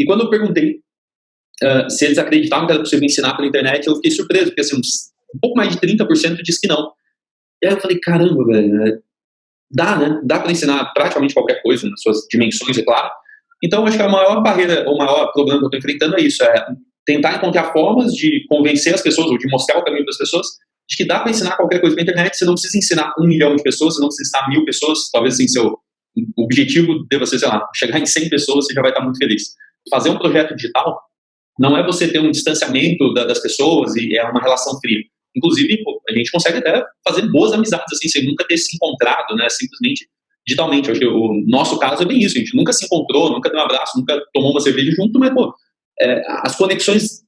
E quando eu perguntei uh, se eles acreditavam que era possível ensinar pela internet, eu fiquei surpreso, porque assim, um pouco mais de 30% disse que não. E aí eu falei, caramba, velho, é, dá, né? Dá para ensinar praticamente qualquer coisa, nas suas dimensões, é claro. Então, acho que a maior barreira, o maior problema que eu estou enfrentando é isso, é tentar encontrar formas de convencer as pessoas, ou de mostrar o caminho para as pessoas, de que dá para ensinar qualquer coisa na internet, você não precisa ensinar um milhão de pessoas, você não precisa ensinar mil pessoas, talvez assim, seu objetivo deva ser, sei lá, chegar em 100 pessoas, você já vai estar muito feliz. Fazer um projeto digital não é você ter um distanciamento da, das pessoas e é uma relação fria. Inclusive, a gente consegue até fazer boas amizades, assim, sem nunca ter se encontrado, né, simplesmente digitalmente. Acho que o nosso caso é bem isso, a gente nunca se encontrou, nunca deu um abraço, nunca tomou uma cerveja junto, mas, pô, é, as conexões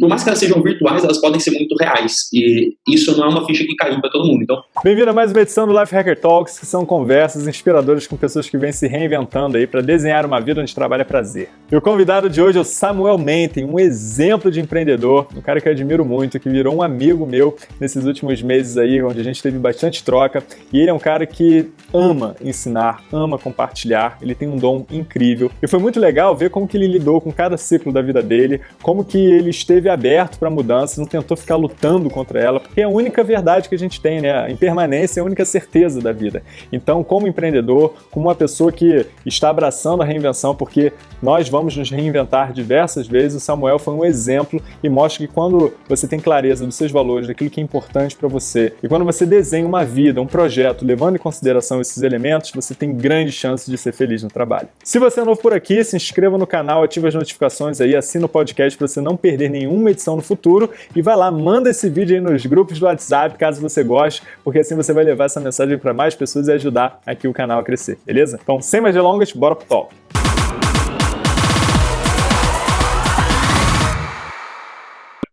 por mais que elas sejam virtuais, elas podem ser muito reais. E isso não é uma ficha que caiu para todo mundo. Então, Bem-vindo a mais uma edição do Life Hacker Talks, que são conversas inspiradoras com pessoas que vêm se reinventando aí para desenhar uma vida onde trabalho é prazer. E o convidado de hoje é o Samuel Menten, um exemplo de empreendedor, um cara que eu admiro muito, que virou um amigo meu nesses últimos meses aí, onde a gente teve bastante troca. E ele é um cara que ama ensinar, ama compartilhar, ele tem um dom incrível. E foi muito legal ver como que ele lidou com cada ciclo da vida dele, como que ele esteve aberto para mudanças, não tentou ficar lutando contra ela, porque é a única verdade que a gente tem, né? A impermanência é a única certeza da vida. Então, como empreendedor, como uma pessoa que está abraçando a reinvenção, porque nós vamos nos reinventar diversas vezes, o Samuel foi um exemplo e mostra que quando você tem clareza dos seus valores, daquilo que é importante para você, e quando você desenha uma vida, um projeto, levando em consideração esses elementos, você tem grande chance de ser feliz no trabalho. Se você é novo por aqui, se inscreva no canal, ative as notificações aí, assina o podcast para você não perder nenhuma edição no futuro e vai lá, manda esse vídeo aí nos grupos do WhatsApp, caso você goste, porque assim você vai levar essa mensagem para mais pessoas e ajudar aqui o canal a crescer, beleza? Então, sem mais delongas, bora pro top.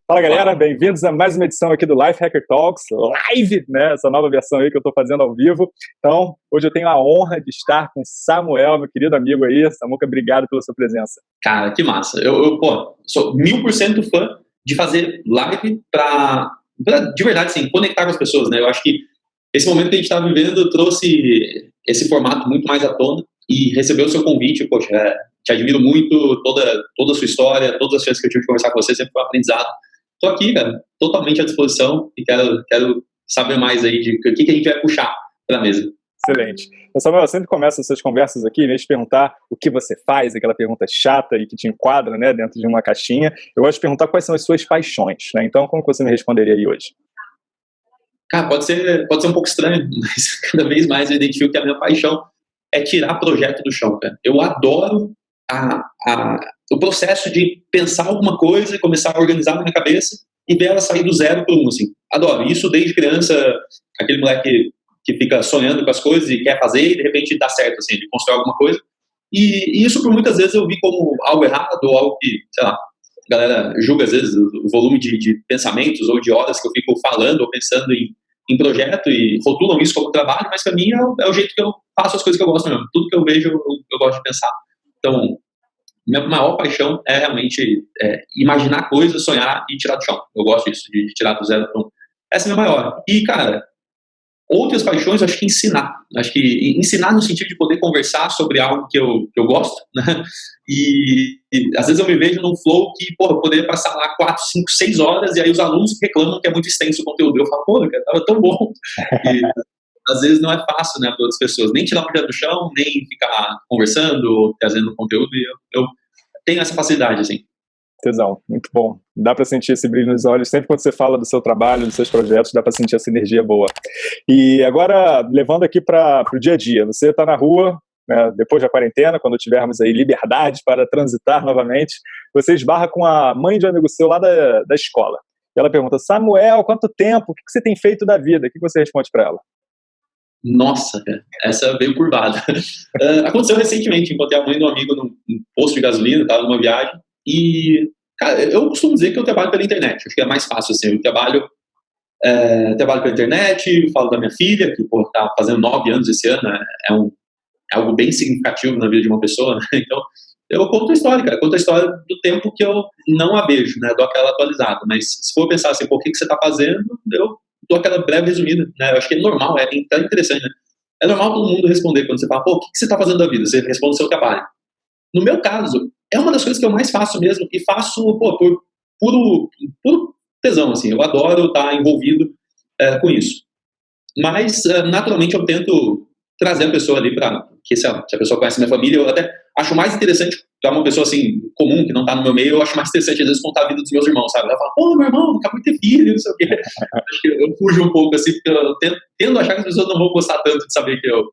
Fala galera, bem-vindos a mais uma edição aqui do Life Hacker Talks, live, né? Essa nova versão aí que eu estou fazendo ao vivo. Então, hoje eu tenho a honra de estar com Samuel, meu querido amigo aí. Samuca, obrigado pela sua presença. Cara, que massa. Eu, eu pô, sou mil por cento fã de fazer live para, de verdade, assim, conectar com as pessoas, né? Eu acho que esse momento que a gente está vivendo trouxe esse formato muito mais à tona e recebeu o seu convite, poxa, é, te admiro muito, toda, toda a sua história, todas as chances que eu tive de conversar com você, sempre foi um aprendizado Estou aqui, cara, totalmente à disposição e quero, quero saber mais aí de o que, que a gente vai puxar para a mesa. Excelente. Então, Samuel, eu sempre começo essas conversas aqui, né, de perguntar o que você faz, aquela pergunta chata e que te enquadra, né, dentro de uma caixinha. Eu gosto de perguntar quais são as suas paixões, né? Então, como você me responderia aí hoje? Cara, pode ser, pode ser um pouco estranho, mas cada vez mais eu identifico que a minha paixão é tirar projeto do chão, cara. Eu adoro a, a, o processo de pensar alguma coisa e começar a organizar na minha cabeça e ver ela sair do zero para um, assim. Adoro. Isso desde criança, aquele moleque que fica sonhando com as coisas e quer fazer e de repente dá certo, assim, de construir alguma coisa. E, e, isso por muitas vezes eu vi como algo errado ou algo que, sei lá, a galera julga às vezes o volume de, de pensamentos ou de horas que eu fico falando ou pensando em, em projeto e rotulam isso como trabalho, mas para mim é o, é o, jeito que eu faço as coisas que eu gosto mesmo. Tudo que eu vejo eu, eu gosto de pensar. Então, minha maior paixão é realmente é, imaginar coisas, sonhar e tirar do chão. Eu gosto disso, de, de tirar do zero para um. Essa é a minha maior. E, cara, outras paixões, acho que ensinar. Acho que ensinar no sentido de poder conversar sobre algo que eu, que eu gosto, né? E, e às vezes eu me vejo num flow que, porra, eu poderia passar lá 4, 5, 6 horas e aí os alunos reclamam que é muito extenso o conteúdo. Eu falo, pô, cara, tava tão bom. E, às vezes não é fácil, né, para outras pessoas, nem tirar o projeto do chão, nem ficar conversando, trazendo conteúdo, eu, eu tenho essa facilidade, assim. Tesão, muito bom. Dá para sentir esse brilho nos olhos. Sempre quando você fala do seu trabalho, dos seus projetos, dá para sentir essa energia boa. E agora, levando aqui para o dia a dia, você está na rua, né, depois da quarentena, quando tivermos aí liberdade para transitar novamente, você esbarra com a mãe de um amigo seu lá da, da escola. E ela pergunta, Samuel, quanto tempo? O que você tem feito da vida? O que você responde para ela? Nossa, essa veio curvada. uh, aconteceu recentemente, encontrei a mãe de um amigo num, num posto de gasolina, estava numa viagem, e, cara, eu costumo dizer que eu trabalho pela internet, acho que é mais fácil assim, eu trabalho, é, trabalho pela internet, falo da minha filha, que, pô, tá fazendo nove anos esse ano, é, é, um, é algo bem significativo na vida de uma pessoa, né? então, eu conto a história, cara, conto a história do tempo que eu não a vejo, né, dou aquela atualizada, mas se for pensar assim, por que, que você está fazendo, eu dou aquela breve resumida, né? Eu acho que é normal, é até interessante, né? É normal todo mundo responder quando você fala, pô, o que, você está fazendo da vida? Você responde o seu trabalho. No meu caso, é uma das coisas que eu mais faço mesmo, e faço pô, por puro, puro tesão, assim, eu adoro estar envolvido é, com isso. Mas, é, naturalmente, eu tento trazer a pessoa ali para que se a, se a, pessoa conhece minha família, eu até acho mais interessante para uma pessoa assim comum que não está no meu meio, eu acho mais interessante às vezes contar a vida dos meus irmãos, sabe? Ela fala, pô, meu irmão, acabou de ter filho, não sei o quê. acho que eu fujo um pouco assim, porque eu tendo, tendo achar que as pessoas não vão gostar tanto de saber que eu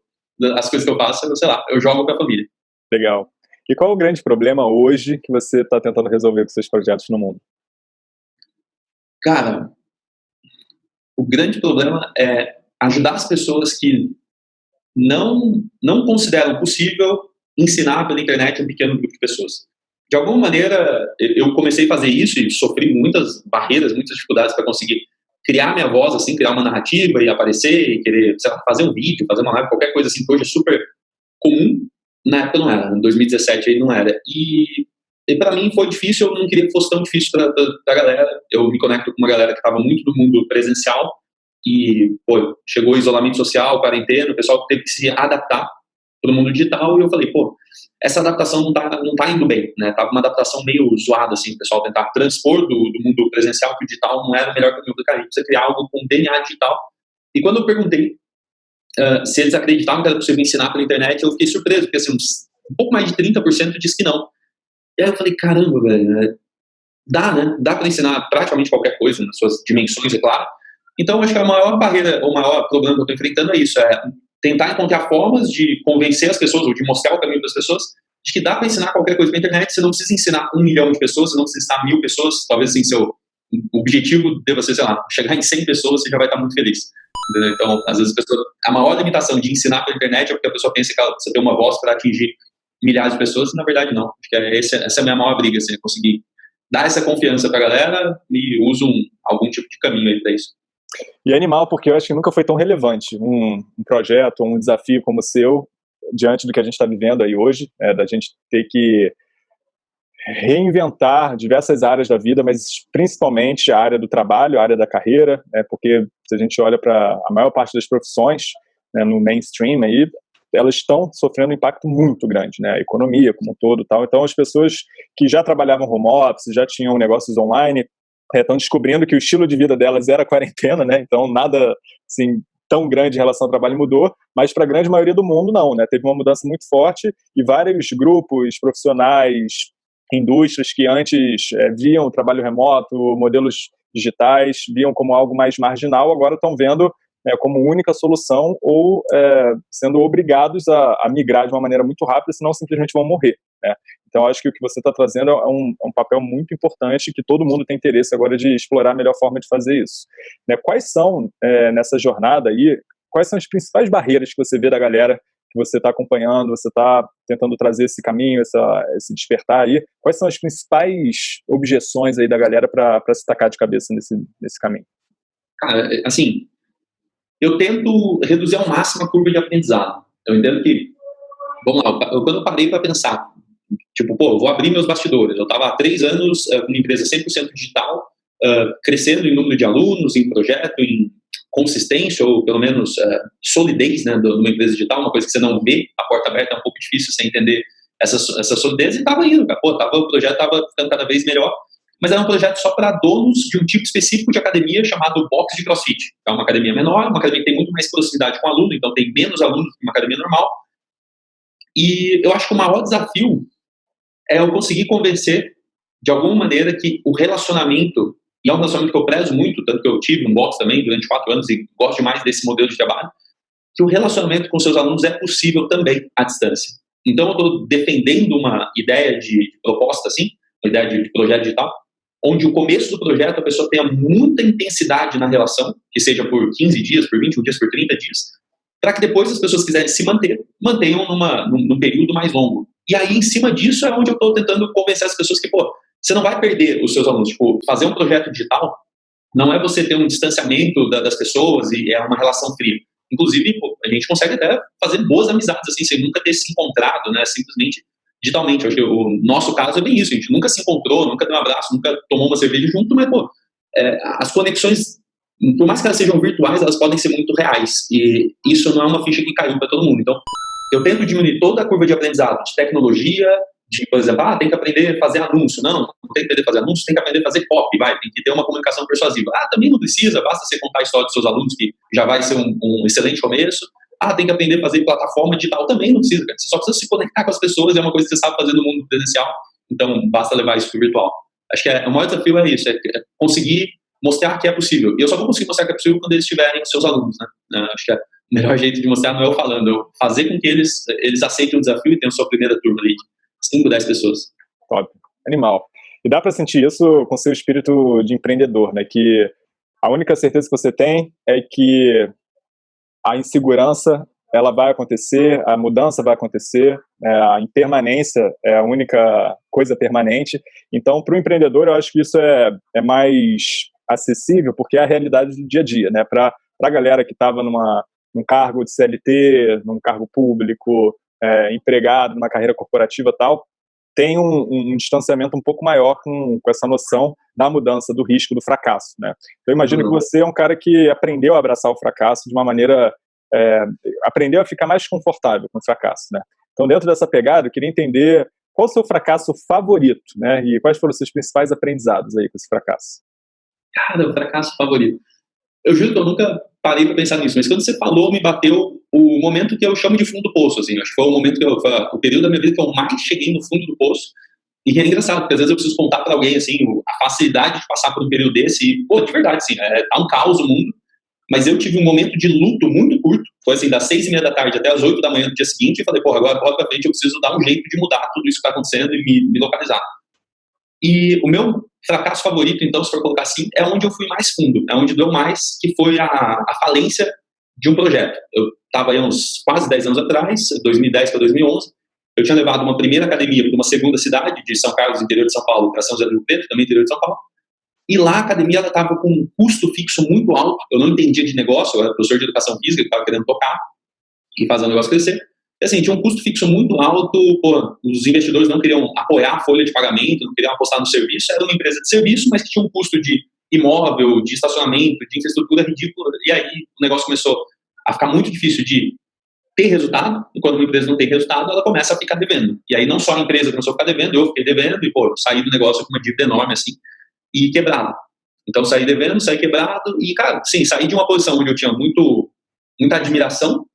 as coisas que eu faço, eu, sei lá, eu jogo com a família. Legal. E qual é o grande problema hoje que você está tentando resolver com seus projetos no mundo? Cara, o grande problema é ajudar as pessoas que não, não consideram possível ensinar pela internet um pequeno grupo de pessoas. De alguma maneira, eu comecei a fazer isso e sofri muitas barreiras, muitas dificuldades para conseguir criar minha voz, assim, criar uma narrativa e aparecer e querer lá, fazer um vídeo, fazer uma live, qualquer coisa assim, que hoje é super comum. Na época não era, em 2017 aí não era. E, e para mim foi difícil, eu não queria que fosse tão difícil para a galera. Eu me conecto com uma galera que estava muito do mundo presencial e pô, chegou o isolamento social, quarentena, o pessoal teve que se adaptar para o mundo digital e eu falei, pô, essa adaptação não tá, não tá indo bem, né? Tava uma adaptação meio zoada, assim, o pessoal tentar transpor do, do mundo presencial para o digital não era o melhor caminho do caminho, você criar algo com DNA digital. E quando eu perguntei uh, se eles acreditavam que era possível ensinar pela internet, eu fiquei surpreso, porque assim, um pouco mais de 30% disse que não. E aí eu falei, caramba, velho, né? dá, né? Dá para ensinar praticamente qualquer coisa, nas suas dimensões, é claro, então, acho que a maior barreira, o maior problema que eu estou enfrentando é isso, é tentar encontrar formas de convencer as pessoas, ou de mostrar o caminho para as pessoas, de que dá para ensinar qualquer coisa na internet, você não precisa ensinar um milhão de pessoas, você não precisa ensinar mil pessoas, talvez assim, seu objetivo deva ser, sei lá, chegar em 100 pessoas, você já vai estar muito feliz. Entendeu? Então, às vezes, a, pessoa, a maior limitação de ensinar pela internet é porque a pessoa pensa que ela precisa ter uma voz para atingir milhares de pessoas, e na verdade não. Acho que é esse, essa é a minha maior briga, assim, é conseguir dar essa confiança para a galera e uso um, algum tipo de caminho aí para isso. E é animal, porque eu acho que nunca foi tão relevante um, um projeto, um desafio como o seu, diante do que a gente está vivendo aí hoje, é, da gente ter que reinventar diversas áreas da vida, mas principalmente a área do trabalho, a área da carreira, né, porque se a gente olha para a maior parte das profissões né, no mainstream aí, elas estão sofrendo um impacto muito grande, né, a economia como um todo, tal. Então as pessoas que já trabalhavam home office, já tinham negócios online, estão é, descobrindo que o estilo de vida delas era quarentena, né? Então nada assim tão grande em relação ao trabalho mudou, mas para a grande maioria do mundo não, né? Teve uma mudança muito forte e vários grupos profissionais, indústrias que antes é, viam o trabalho remoto, modelos digitais, viam como algo mais marginal, agora estão vendo é, como única solução ou é, sendo obrigados a, a, migrar de uma maneira muito rápida, senão simplesmente vão morrer. Né? Então, acho que o que você está trazendo é um, é um, papel muito importante que todo mundo tem interesse agora de explorar a melhor forma de fazer isso. Né? Quais são, é, nessa jornada aí, quais são as principais barreiras que você vê da galera que você está acompanhando, você está tentando trazer esse caminho, essa, esse despertar aí? Quais são as principais objeções aí da galera para se tacar de cabeça nesse, nesse caminho? Cara, assim, eu tento reduzir ao máximo a curva de aprendizado. Eu entendo que, vamos lá, quando eu parei para pensar, tipo, pô, vou abrir meus bastidores. Eu estava há três anos uh, com uma empresa 100% digital, uh, crescendo em número de alunos, em projeto, em consistência, ou pelo menos uh, solidez né, de uma empresa digital, uma coisa que você não vê, a porta aberta é um pouco difícil você entender essa, essa solidez, e estava indo, cara. Pô, tava, o projeto estava ficando cada vez melhor, mas era um projeto só para donos de um tipo específico de academia chamado Box de CrossFit. É uma academia menor, uma academia que tem muito mais proximidade com o aluno, então tem menos alunos que uma academia normal. E eu acho que o maior desafio é eu conseguir convencer, de alguma maneira, que o relacionamento, e é um relacionamento que eu prezo muito, tanto que eu tive um box também durante quatro anos e gosto mais desse modelo de trabalho, que o relacionamento com seus alunos é possível também à distância. Então, eu estou defendendo uma ideia de proposta, assim, uma ideia de projeto digital, onde o começo do projeto a pessoa tenha muita intensidade na relação, que seja por 15 dias, por 21 dias, por 30 dias, para que depois as pessoas quiserem se manter, mantenham numa, num, num período mais longo. E aí, em cima disso, é onde eu estou tentando convencer as pessoas que, pô, você não vai perder os seus alunos. Tipo, fazer um projeto digital não é você ter um distanciamento da, das pessoas e é uma relação fria. Inclusive, pô, a gente consegue até fazer boas amizades, assim, sem nunca ter se encontrado, né, simplesmente digitalmente. Acho que o nosso caso é bem isso, a gente nunca se encontrou, nunca deu um abraço, nunca tomou uma cerveja junto, mas, pô, é, as conexões, por mais que elas sejam virtuais, elas podem ser muito reais. E isso não é uma ficha que caiu para todo mundo. Então, eu tento diminuir toda a curva de aprendizado de tecnologia, de, por exemplo, ah, tem que aprender a fazer anúncio. Não, não tem que aprender a fazer anúncio, tem que aprender a fazer copy, vai, tem que ter uma comunicação persuasiva. Ah, também não precisa, basta você contar a história dos seus alunos, que já vai ser um, um excelente começo. Ah, tem que aprender a fazer plataforma digital, também não precisa, cara. Você só precisa se conectar com as pessoas, é uma coisa que você sabe fazer no mundo presencial, então basta levar isso para o virtual. Acho que é, o maior desafio é isso, é, é conseguir mostrar que é possível. E eu só vou conseguir mostrar que é possível quando eles tiverem seus alunos, né? É, acho que é melhor jeito de mostrar não é eu falando, é eu fazer com que eles, eles aceitem o desafio e tenham sua primeira turma ali, 5, 10 pessoas. Top, animal. E dá para sentir isso com seu espírito de empreendedor, né? Que a única certeza que você tem é que a insegurança ela vai acontecer, a mudança vai acontecer, é, a impermanência é a única coisa permanente. Então, para o empreendedor, eu acho que isso é, é mais acessível, porque é a realidade do dia a dia, né? Para a galera que estava numa num cargo de CLT, num cargo público, é, empregado, numa carreira corporativa tal, tem um, um, distanciamento um pouco maior com, com, essa noção da mudança, do risco, do fracasso. Né? Então, eu imagino uhum. que você é um cara que aprendeu a abraçar o fracasso de uma maneira. É, aprendeu a ficar mais confortável com o fracasso. Né? Então, dentro dessa pegada, eu queria entender qual o seu fracasso favorito né? e quais foram os seus principais aprendizados aí com esse fracasso. Cara, o fracasso favorito. Eu juro que eu nunca parei para pensar nisso, mas quando você falou, me bateu o momento que eu chamo de fundo do poço, assim, acho que foi o momento que eu, o período da minha vida que eu mais cheguei no fundo do poço, e é engraçado, porque às vezes eu preciso contar para alguém, assim, a facilidade de passar por um período desse, e, pô, de verdade, assim, é, tá um caos o mundo, mas eu tive um momento de luto muito curto, foi assim, das seis e meia da tarde até as oito da manhã do dia seguinte, e falei, pô, agora, agora eu preciso dar um jeito de mudar tudo isso que tá acontecendo e me, me localizar. E o meu fracasso favorito, então, se for colocar assim, é onde eu fui mais fundo, é onde deu mais, que foi a, a falência de um projeto. Eu estava aí uns quase 10 anos atrás, 2010 para 2011, eu tinha levado uma primeira academia para uma segunda cidade, de São Carlos, interior de São Paulo, para São José do Rio também interior de São Paulo, e lá a academia estava com um custo fixo muito alto, eu não entendia de negócio, eu era professor de educação física, estava querendo tocar e fazer o negócio crescer, assim, tinha um custo fixo muito alto, pô, os investidores não queriam apoiar a folha de pagamento, não queriam apostar no serviço, era uma empresa de serviço, mas que tinha um custo de imóvel, de estacionamento, de infraestrutura ridícula, e aí o negócio começou a ficar muito difícil de ter resultado, e quando uma empresa não tem resultado, ela começa a ficar devendo. E aí não só a empresa começou a ficar devendo, eu fiquei devendo, e pô, saí do negócio com uma dívida enorme assim, e quebrado. Então saí devendo, saí quebrado, e cara, sim, saí de uma posição onde eu tinha muito, muita admiração,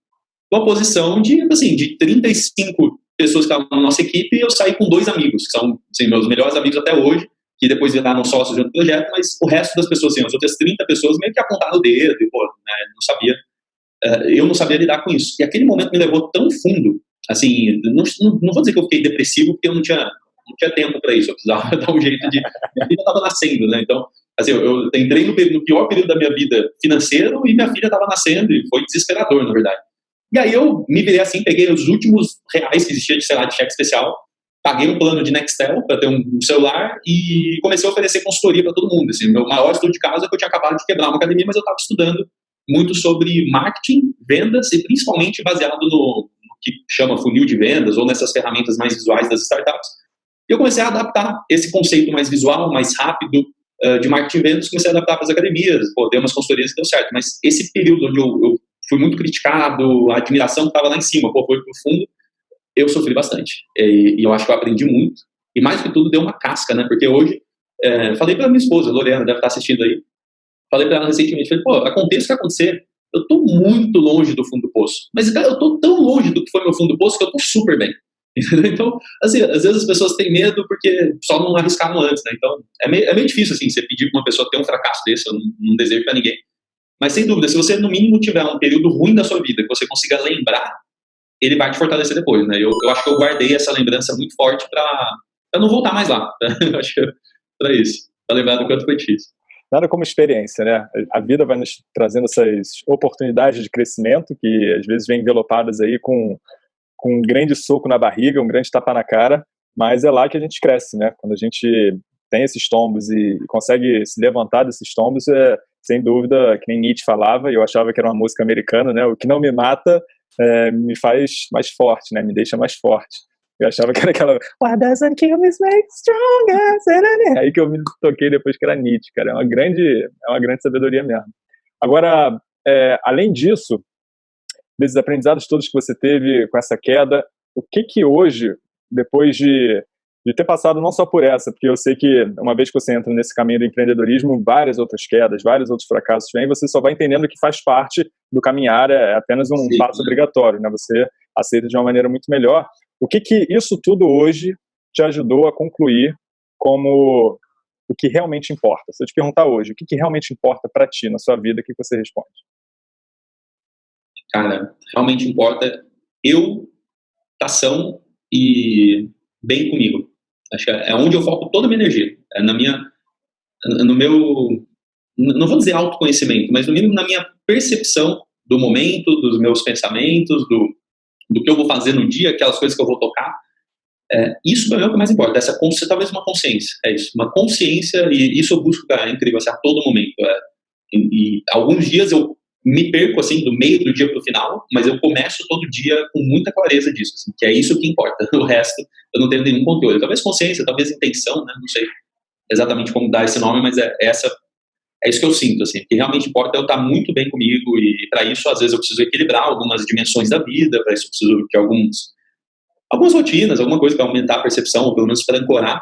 uma posição de, assim, de 35 pessoas que estavam na nossa equipe, eu saí com dois amigos, que são assim, meus melhores amigos até hoje, que depois viraram sócios outro projeto, mas o resto das pessoas, assim, as outras 30 pessoas meio que apontaram o dedo, e, pô, né, não sabia uh, eu não sabia lidar com isso. E aquele momento me levou tão fundo, assim, não, não vou dizer que eu fiquei depressivo, porque eu não tinha, não tinha tempo para isso, eu precisava dar um jeito de... Minha filha estava nascendo, né, então, assim, eu, eu entrei no, no, pior período da minha vida financeiro e minha filha estava nascendo e foi desesperador, na verdade. E aí eu me virei assim, peguei os últimos reais que existia de, sei lá, de cheque especial, paguei um plano de Nextel para ter um, celular e comecei a oferecer consultoria para todo mundo. Assim, meu maior estudo de casa é que eu tinha acabado de quebrar uma academia, mas eu estava estudando muito sobre marketing, vendas e principalmente baseado no, no, que chama funil de vendas ou nessas ferramentas mais visuais das startups. E eu comecei a adaptar esse conceito mais visual, mais rápido uh, de marketing e vendas, comecei a adaptar para as academias, pô, dei umas consultorias que deu certo, mas esse período onde eu, eu fui muito criticado, a admiração estava lá em cima, pô, foi pro fundo, eu sofri bastante. E, e, eu acho que eu aprendi muito. E mais que tudo, deu uma casca, né? Porque hoje, é, falei para minha esposa, Lorena, deve estar assistindo aí, Falei para ela recentemente, falei, pô, aconteça o que acontecer, eu tô muito longe do fundo do poço. Mas, cara, eu tô tão longe do que foi meu fundo do poço que eu tô super bem. Então, assim, às vezes as pessoas têm medo porque só não arriscaram antes, né? Então, é meio, é meio difícil, assim, você pedir pra uma pessoa ter um fracasso desse, eu não, não desejo para ninguém. Mas, sem dúvida, se você, no mínimo, tiver um período ruim da sua vida, que você consiga lembrar, ele vai te fortalecer depois, né? Eu, eu acho que eu guardei essa lembrança muito forte para não voltar mais lá. Eu acho para isso, para lembrar do quanto foi difícil nada como experiência, né? A vida vai nos trazendo essas oportunidades de crescimento que às vezes vêm envelopadas aí com, com um grande soco na barriga, um grande tapa na cara, mas é lá que a gente cresce, né? Quando a gente tem esses tombos e consegue se levantar desses tombos, é, sem dúvida, que nem Nietzsche falava, eu achava que era uma música americana, né? O que não me mata é, me faz mais forte, né? Me deixa mais forte. Eu achava que era aquela What doesn't kill me makes stronger. Aí que eu me toquei depois que era Nietzsche, cara. É uma grande, é uma grande sabedoria mesmo. Agora, é, além disso, desses aprendizados todos que você teve com essa queda, o que que hoje depois de, de ter passado não só por essa, porque eu sei que uma vez que você entra nesse caminho do empreendedorismo, várias outras quedas, vários outros fracassos vêm, você só vai entendendo que faz parte do caminhar, é apenas um Sim. passo obrigatório, né? Você aceita de uma maneira muito melhor. O que que isso tudo hoje te ajudou a concluir como o que realmente importa? Se eu te perguntar hoje, o que, que realmente importa para ti na sua vida, o que você responde? Cara, realmente importa eu, ação e bem comigo. Acho que é onde eu foco toda a minha energia. É na minha, no meu, não vou dizer autoconhecimento, mas no mínimo na minha percepção do momento, dos meus pensamentos, do, do que eu vou fazer no dia, aquelas coisas que eu vou tocar. É, isso para mim é o que mais importa, essa talvez uma consciência, é isso, uma consciência, e isso eu busco, cara, é incrível, assim, a todo momento. É, e, e, alguns dias eu me perco, assim, do meio do dia para o final, mas eu começo todo dia com muita clareza disso, assim, que é isso que importa, o resto eu não tenho nenhum controle. Talvez consciência, talvez intenção, né, não sei exatamente como dar esse nome, mas é essa é isso que eu sinto, assim, que realmente importa é eu estar muito bem comigo e para isso às vezes eu preciso equilibrar algumas dimensões da vida, para isso eu preciso de alguns algumas rotinas, alguma coisa para aumentar a percepção, ou pelo menos para ancorar.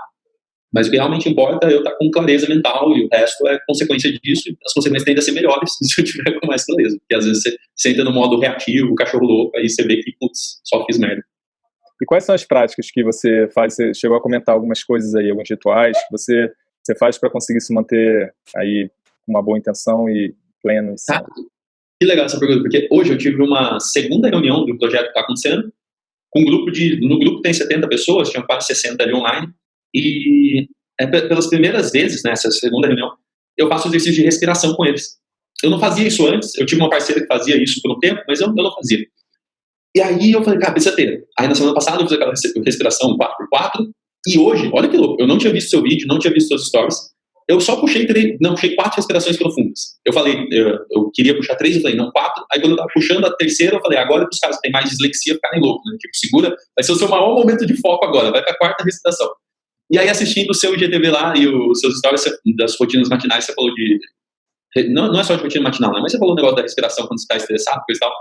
Mas o que realmente importa é eu estar com clareza mental e o resto é consequência disso. E as consequências tendem a ser melhores se eu tiver com mais clareza. Porque às vezes você, você entra no modo reativo, cachorro louco, aí você vê que, putz, só fiz merda. E quais são as práticas que você faz? Você chegou a comentar algumas coisas aí, alguns rituais que você, você faz para conseguir se manter aí com uma boa intenção e pleno. Tá. Que legal essa pergunta, porque hoje eu tive uma segunda reunião do projeto que está acontecendo um grupo de, no grupo tem 70 pessoas, tinham quase 60 ali online, e é, pelas primeiras vezes, nessa né, segunda reunião, eu faço exercício de respiração com eles. Eu não fazia isso antes, eu tive uma parceira que fazia isso por um tempo, mas eu, eu não fazia. E aí eu falei, cara, precisa ter. Aí na semana passada eu fiz aquela respiração 4x4, e hoje, olha que louco, eu não tinha visto seu vídeo, não tinha visto seus stories, eu só puxei três, não, puxei quatro respirações profundas. Eu falei, eu, eu, queria puxar três, eu falei, não, quatro. Aí quando eu tava puxando a terceira, eu falei, agora os caras que têm mais dislexia ficarem loucos, né? Tipo, segura, vai ser o seu maior momento de foco agora, vai pra quarta respiração. E aí assistindo o seu IGTV lá e os seus stories das rotinas matinais, você falou de, não, não é só de rotina matinal, né? Mas você falou o negócio da respiração quando você tá estressado, coisa e tal.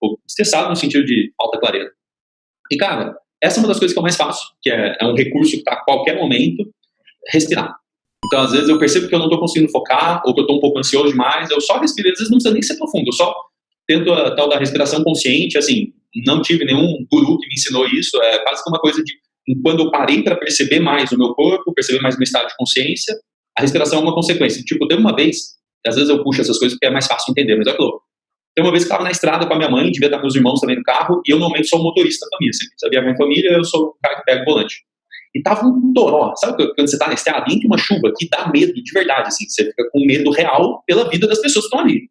Pô, estressado no sentido de falta clareza. E cara, essa é uma das coisas que eu mais faço, que é, é um recurso que tá a qualquer momento, respirar então, às vezes, eu percebo que eu não estou conseguindo focar, ou que eu estou um pouco ansioso demais, eu só respiro, às vezes não precisa nem ser profundo, eu só tento a tal da respiração consciente, assim, não tive nenhum guru que me ensinou isso, é quase que uma coisa de, quando eu parei para perceber mais o meu corpo, perceber mais o meu estado de consciência, a respiração é uma consequência. Tipo, teve uma vez, às vezes eu puxo essas coisas porque é mais fácil entender, mas é claro. Tem uma vez que estava na estrada com a minha mãe, devia estar com meus irmãos também no carro, e eu normalmente sou o motorista da família. Sempre sabia a minha família, eu sou o cara que pega o volante. E tava um toró. Sabe quando você tá na estrada, entra uma chuva que dá medo de verdade, assim. Você fica com medo real pela vida das pessoas que estão ali.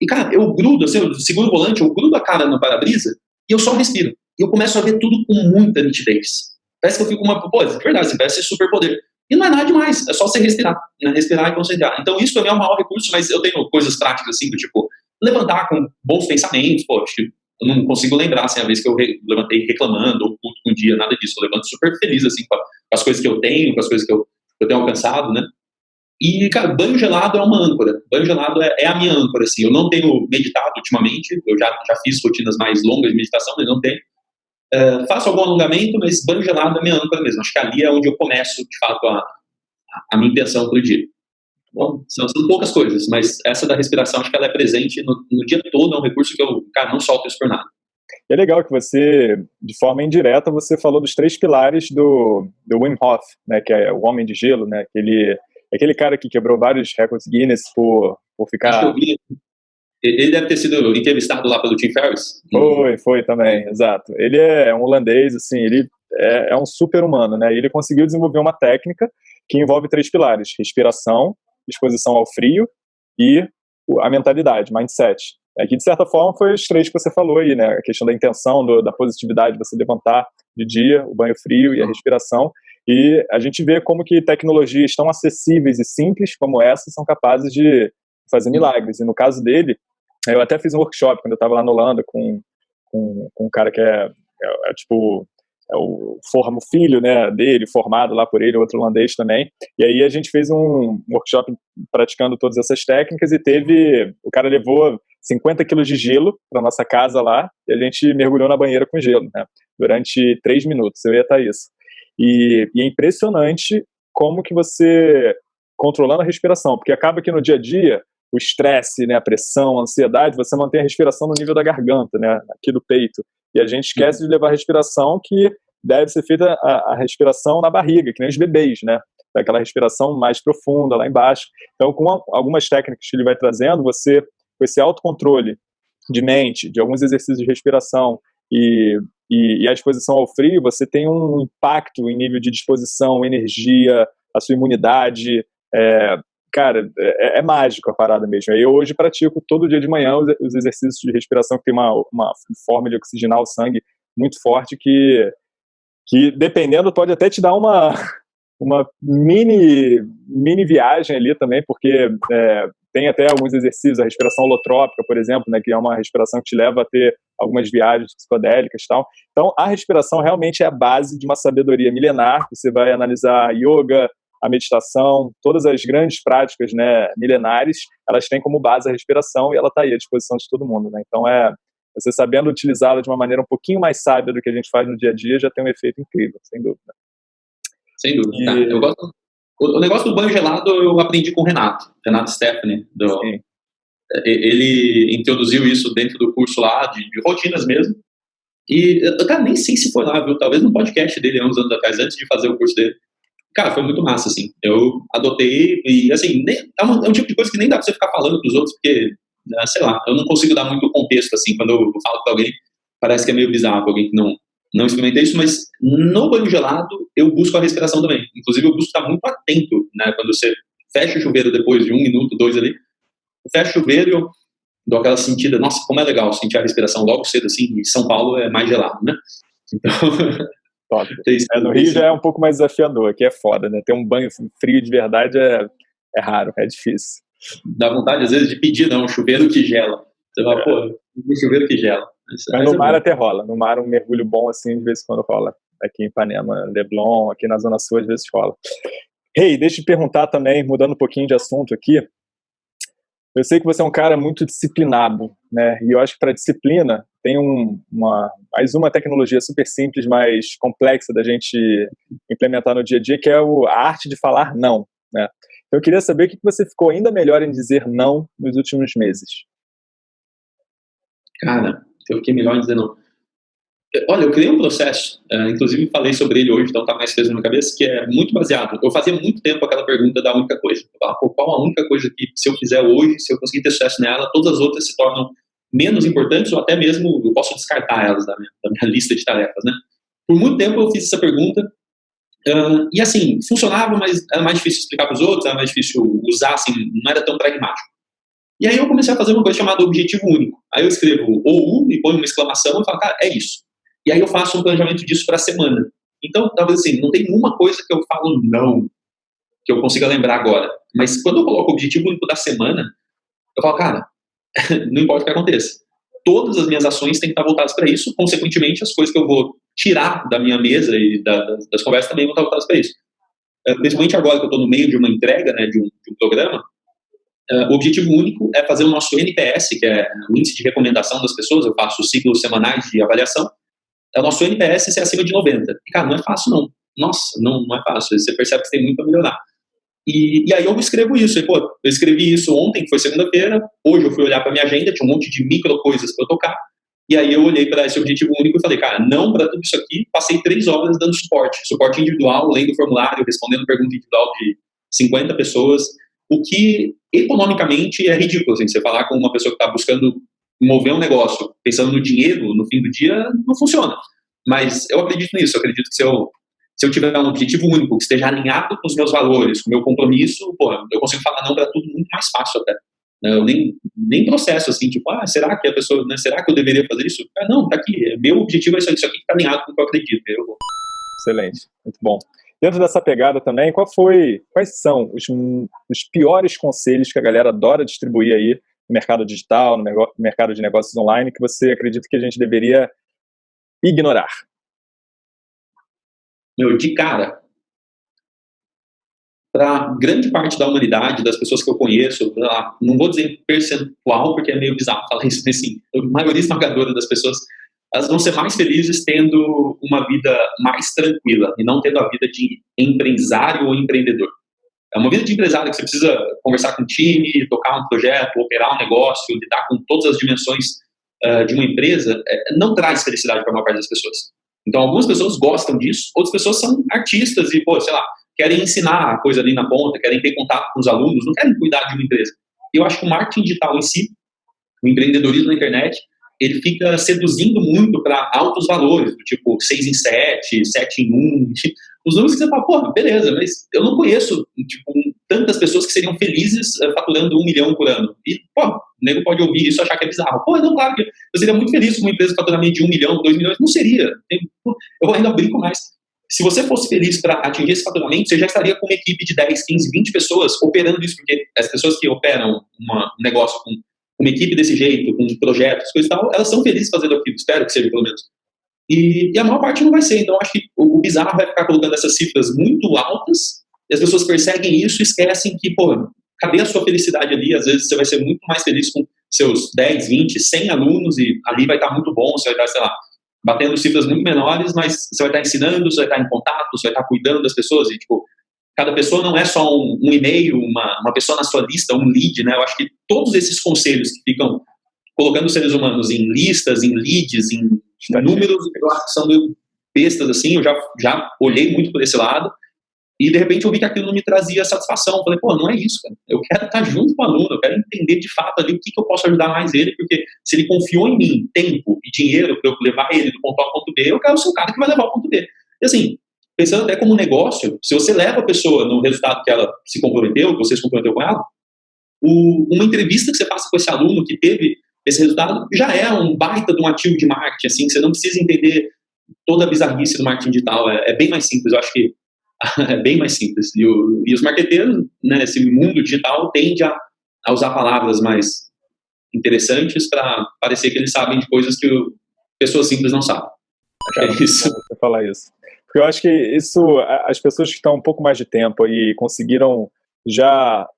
E, cara, eu grudo, assim, eu seguro o volante, eu grudo a cara no para-brisa e eu só respiro. E eu começo a ver tudo com muita nitidez. Parece que eu fico uma. Pô, de verdade, assim, parece super poder. E não é nada demais, é só você respirar. Né? Respirar e concentrar. Então, isso também é o maior recurso, mas eu tenho coisas práticas, assim, do tipo, levantar com bons pensamentos, pô, tipo, eu não consigo lembrar, assim, a vez que eu re levantei reclamando ou puto com um dia, nada disso. Eu levanto super feliz, assim, com, as coisas que eu tenho, com as coisas que eu, eu tenho alcançado, né? E, cara, banho gelado é uma âncora. Banho gelado é, é, a minha âncora, assim. Eu não tenho meditado ultimamente, eu já, já fiz rotinas mais longas de meditação, mas não tenho. Uh, faço algum alongamento, mas banho gelado é minha âncora mesmo. Acho que ali é onde eu começo, de fato, a, a minha intenção para o dia. Bom, são, são, poucas coisas, mas essa da respiração, acho que ela é presente no, no dia todo, é um recurso que eu, cara, não solto isso por nada. É legal que você, de forma indireta, você falou dos três pilares do, do Wim Hof, né, que é o homem de gelo, né, aquele, aquele cara que quebrou vários recordes Guinness por, por ficar... Ele deve ter sido entrevistado lá pelo Tim Ferriss. Foi, foi também, exato. Ele é um holandês, assim, ele é, é um super humano, né, ele conseguiu desenvolver uma técnica que envolve três pilares, respiração, exposição ao frio e a mentalidade, mindset. É que, de certa forma, foi os três que você falou aí, né? A questão da intenção, do, da positividade, você levantar de dia, o banho frio e a respiração. E a gente vê como que tecnologias tão acessíveis e simples como essa são capazes de fazer milagres. E no caso dele, eu até fiz um workshop quando eu estava lá na Holanda com, com, com um cara que é, é, é tipo é o forma o filho né, dele, formado lá por ele, outro holandês também. E aí a gente fez um workshop praticando todas essas técnicas e teve. O cara levou 50 quilos de gelo para nossa casa lá e a gente mergulhou na banheira com gelo, né, durante três minutos, eu ia estar isso. E, e é impressionante como que você, controlando a respiração, porque acaba que no dia a dia, o estresse, né, a pressão, a ansiedade, você mantém a respiração no nível da garganta, né, aqui do peito. E a gente esquece de levar a respiração que deve ser feita a, a respiração na barriga, que nem os bebês, né? Aquela respiração mais profunda lá embaixo. Então, com algumas técnicas que ele vai trazendo, você, com esse autocontrole de mente, de alguns exercícios de respiração e, e, e, a exposição ao frio, você tem um impacto em nível de disposição, energia, a sua imunidade. É, cara, é, é, mágico a parada mesmo. Eu hoje pratico todo dia de manhã os, os exercícios de respiração que tem uma, uma forma de oxigenar o sangue muito forte que, que dependendo, pode até te dar uma, uma mini, mini viagem ali também, porque é, tem até alguns exercícios, a respiração holotrópica, por exemplo, né, que é uma respiração que te leva a ter algumas viagens psicodélicas e tal. Então, a respiração realmente é a base de uma sabedoria milenar. Você vai analisar yoga, a meditação, todas as grandes práticas né, milenares, elas têm como base a respiração e ela está aí à disposição de todo mundo. Né? Então, é você sabendo utilizá-la de uma maneira um pouquinho mais sábia do que a gente faz no dia a dia, já tem um efeito incrível, sem dúvida. Sem dúvida. E... Tá. Eu gosto, o, negócio do banho gelado eu aprendi com o Renato, Renato Stephanie. Do, ele introduziu isso dentro do curso lá, de, de rotinas mesmo. E eu cara, nem sei se foi lá, viu? Talvez no podcast dele há uns anos atrás, antes de fazer o curso dele. Cara, foi muito massa, assim. Eu adotei e, assim, nem, é, um, é, um, tipo de coisa que nem dá pra você ficar falando pros outros, porque, né, sei lá, eu não consigo dar muito contexto, assim, quando eu falo pra alguém, parece que é meio bizarro, alguém que não, não experimentei isso, mas no banho gelado eu busco a respiração também. Inclusive eu busco estar muito atento, né? Quando você fecha o chuveiro depois de um minuto, dois ali, eu fecho o chuveiro e eu dou aquela sentida, nossa, como é legal sentir a respiração logo cedo assim, e São Paulo é mais gelado, né? Então... é, no Rio já é um pouco mais desafiador, aqui é foda, né? Ter um banho frio de verdade é, é raro, é difícil. Dá vontade às vezes de pedir, não, um chuveiro que gela. Você fala, é. pô, um chuveiro que gela. Mas no mar até rola. No mar um mergulho bom assim, de vez em quando rola. Aqui em Ipanema, Leblon, aqui na Zona Sul, às vezes rola. Hey, deixa eu te perguntar também, mudando um pouquinho de assunto aqui. Eu sei que você é um cara muito disciplinado, né? E eu acho que para disciplina tem um, uma, mais uma tecnologia super simples, mas complexa da gente implementar no dia a dia, que é o, a arte de falar não, né? Então eu queria saber o que você ficou ainda melhor em dizer não nos últimos meses. Cara, eu fiquei melhor dizendo. Olha, eu criei um processo, uh, inclusive falei sobre ele hoje, então tá mais fresco na minha cabeça, que é muito baseado. Eu fazia muito tempo aquela pergunta da única coisa. Eu falava, qual a única coisa que, se eu fizer hoje, se eu conseguir ter sucesso nela, todas as outras se tornam menos importantes ou até mesmo eu posso descartar elas da minha, da minha lista de tarefas, né? Por muito tempo eu fiz essa pergunta uh, e assim, funcionava, mas era mais difícil explicar para os outros, era mais difícil usar, assim, não era tão pragmático. E aí eu comecei a fazer uma coisa chamada objetivo único. Aí eu escrevo ou e ponho uma exclamação e falo, cara, é isso. E aí eu faço um planejamento disso para a semana. Então, talvez assim, não tem uma coisa que eu falo não, que eu consiga lembrar agora. Mas quando eu coloco o objetivo único da semana, eu falo, cara, não importa o que aconteça. Todas as minhas ações têm que estar voltadas para isso, consequentemente, as coisas que eu vou tirar da minha mesa e da, das, das, conversas também vão estar voltadas para isso. Eh, principalmente agora que eu estou no meio de uma entrega né, de, um, de um programa, Uh, o objetivo único é fazer o nosso NPS, que é o índice de recomendação das pessoas, eu faço ciclos semanais de avaliação, é o nosso NPS ser acima de 90. E, cara, não é fácil, não. Nossa, não, não é fácil. Você percebe que tem muito a melhorar. E, e aí eu escrevo isso. E, pô, eu escrevi isso ontem, que foi segunda-feira. Hoje eu fui olhar para minha agenda, tinha um monte de micro coisas para tocar. E aí eu olhei para esse objetivo único e falei, cara, não para tudo isso aqui. Passei três horas dando suporte. Suporte individual, lendo formulário, respondendo pergunta individual de 50 pessoas o que economicamente é ridículo. Assim, você falar com uma pessoa que está buscando mover um negócio pensando no dinheiro no fim do dia, não funciona. Mas eu acredito nisso, eu acredito que se eu, se eu tiver um objetivo único, que esteja alinhado com os meus valores, com o meu compromisso, pô, eu consigo falar não para tudo muito mais fácil até. Eu nem, nem processo assim, tipo, ah, será que a pessoa, né, será que eu deveria fazer isso? Ah, não, tá aqui, meu objetivo é isso, isso aqui que tá alinhado com o que eu acredito. Eu. Excelente, muito bom. Dentro dessa pegada também, qual foi, quais são os, os piores conselhos que a galera adora distribuir aí no mercado digital, no mercado de negócios online, que você acredita que a gente deveria ignorar? Meu, de cara, para grande parte da humanidade, das pessoas que eu conheço, não vou dizer percentual, porque é meio bizarro falar isso, mas sim, a maioria esmagadora das pessoas elas vão ser mais felizes tendo uma vida mais tranquila e não tendo a vida de empresário ou empreendedor. É uma vida de empresário que você precisa conversar com o time, tocar um projeto, operar um negócio, lidar com todas as dimensões uh, de uma empresa, é, não traz felicidade para a maior parte das pessoas. Então, algumas pessoas gostam disso, outras pessoas são artistas e, pô, sei lá, querem ensinar a coisa ali na ponta, querem ter contato com os alunos, não querem cuidar de uma empresa. Eu acho que o marketing digital em si, o empreendedorismo na internet, ele fica seduzindo muito para altos valores, tipo 6 em 7, 7 em 1, os números que você fala, pô, beleza, mas eu não conheço tipo, tantas pessoas que seriam felizes uh, faturando um milhão por ano. E, pô, o nego pode ouvir isso e achar que é bizarro. Pô, não, claro que eu seria muito feliz com uma empresa faturamento de um milhão, dois milhões. Não seria. Eu ainda brinco mais. Se você fosse feliz para atingir esse faturamento, você já estaria com uma equipe de 10, 15, 20 pessoas operando isso, porque as pessoas que operam uma, um negócio com uma equipe desse jeito, com projetos, coisas e tal, elas são felizes fazendo aquilo, espero que seja pelo menos. E, e, a maior parte não vai ser, então acho que o, o bizarro vai ficar colocando essas cifras muito altas, e as pessoas perseguem isso e esquecem que, pô, cadê a sua felicidade ali? Às vezes você vai ser muito mais feliz com seus 10, 20, 100 alunos, e ali vai estar muito bom, você vai estar, sei lá, batendo cifras muito menores, mas você vai estar ensinando, você vai estar em contato, você vai estar cuidando das pessoas, e tipo, cada pessoa não é só um, um e-mail, uma, uma pessoa na sua lista, um lead, né? Eu acho que todos esses conselhos que ficam colocando os seres humanos em listas, em leads, em números, eu acho que são meio bestas, assim, eu já, já olhei muito por esse lado, e de repente eu vi que aquilo não me trazia satisfação. Falei, pô, não é isso, cara. Eu quero estar junto com o aluno, eu quero entender de fato ali o que, que eu posso ajudar mais ele, porque se ele confiou em mim tempo e dinheiro para eu levar ele do ponto A ao ponto B, eu quero ser o cara que vai levar ao ponto B. E assim, pensando até como negócio, se você leva a pessoa no resultado que ela se comprometeu, que você se comprometeu com ela, o, uma entrevista que você faça com esse aluno que teve esse resultado já é um baita de um ativo de marketing, assim, que você não precisa entender toda a bizarrice do marketing digital, é, é bem mais simples, eu acho que é bem mais simples. E, o, e os marqueteiros, né, esse mundo digital tende a, a usar palavras mais interessantes para parecer que eles sabem de coisas que o, pessoas simples não sabem. é isso. Você falar isso. Porque eu acho que isso, as pessoas que estão um pouco mais de tempo e conseguiram já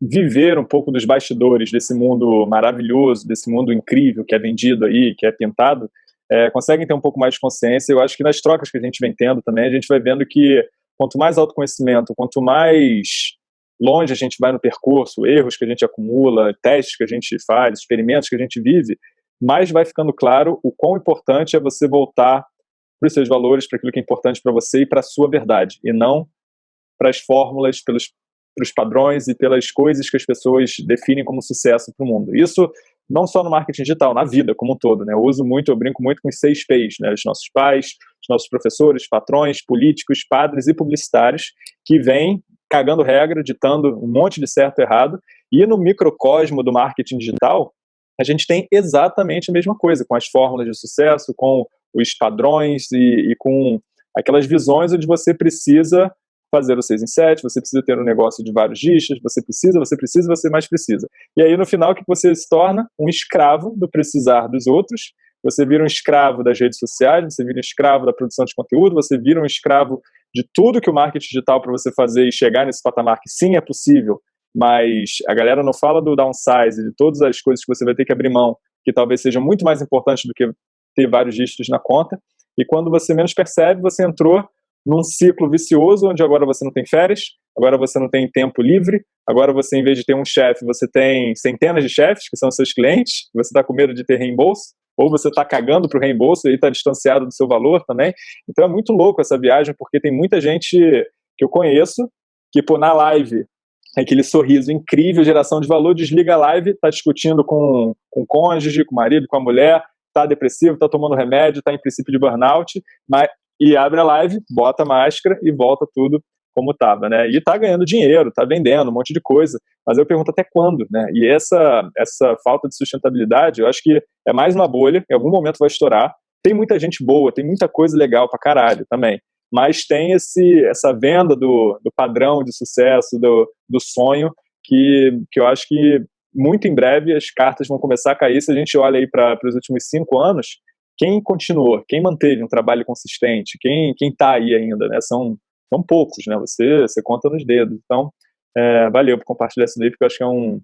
viver um pouco dos bastidores desse mundo maravilhoso, desse mundo incrível que é vendido aí, que é pintado, é, conseguem ter um pouco mais de consciência. Eu acho que nas trocas que a gente vem tendo também, a gente vai vendo que quanto mais autoconhecimento, quanto mais longe a gente vai no percurso, erros que a gente acumula, testes que a gente faz, experimentos que a gente vive, mais vai ficando claro o quão importante é você voltar para os seus valores, para aquilo que é importante para você e para a sua verdade, e não para as fórmulas, pelos, pelos padrões e pelas coisas que as pessoas definem como sucesso para o mundo. Isso não só no marketing digital, na vida como um todo. Né? Eu uso muito, eu brinco muito com os seis P's, né? os nossos pais, os nossos professores, patrões, políticos, padres e publicitários, que vêm cagando regra, ditando um monte de certo e errado, e no microcosmo do marketing digital, a gente tem exatamente a mesma coisa, com as fórmulas de sucesso, com os padrões e, e com aquelas visões onde você precisa fazer o 6 em 7, você precisa ter um negócio de vários dígitos, você precisa, você precisa, você mais precisa. E aí, no final, que você se torna? Um escravo do precisar dos outros, você vira um escravo das redes sociais, você vira um escravo da produção de conteúdo, você vira um escravo de tudo que o marketing digital para você fazer e chegar nesse patamar que sim é possível, mas a galera não fala do downsize, de todas as coisas que você vai ter que abrir mão, que talvez sejam muito mais importantes do que ter vários dígitos na conta. E quando você menos percebe, você entrou num ciclo vicioso, onde agora você não tem férias, agora você não tem tempo livre, agora você, em vez de ter um chefe, você tem centenas de chefes, que são seus clientes, você está com medo de ter reembolso, ou você está cagando para o reembolso e está distanciado do seu valor também. Então é muito louco essa viagem, porque tem muita gente que eu conheço que, pô, na live, aquele sorriso incrível, geração de valor, desliga a live, está discutindo com, com o cônjuge, com o marido, com a mulher, está depressivo, está tomando remédio, está em princípio de burnout, mas e abre a live, bota a máscara e volta tudo como estava, né? E está ganhando dinheiro, está vendendo um monte de coisa, mas eu pergunto até quando, né? E essa essa falta de sustentabilidade, eu acho que é mais uma bolha, em algum momento vai estourar. Tem muita gente boa, tem muita coisa legal pra caralho também, mas tem esse essa venda do, do padrão de sucesso, do, do sonho, que, que eu acho que muito em breve as cartas vão começar a cair. Se a gente olha aí para os últimos cinco anos, quem continuou, quem manteve um trabalho consistente, quem quem está aí ainda, né? São são poucos, né? Você você conta nos dedos. Então, é, valeu por compartilhar isso daí, porque eu acho que é um,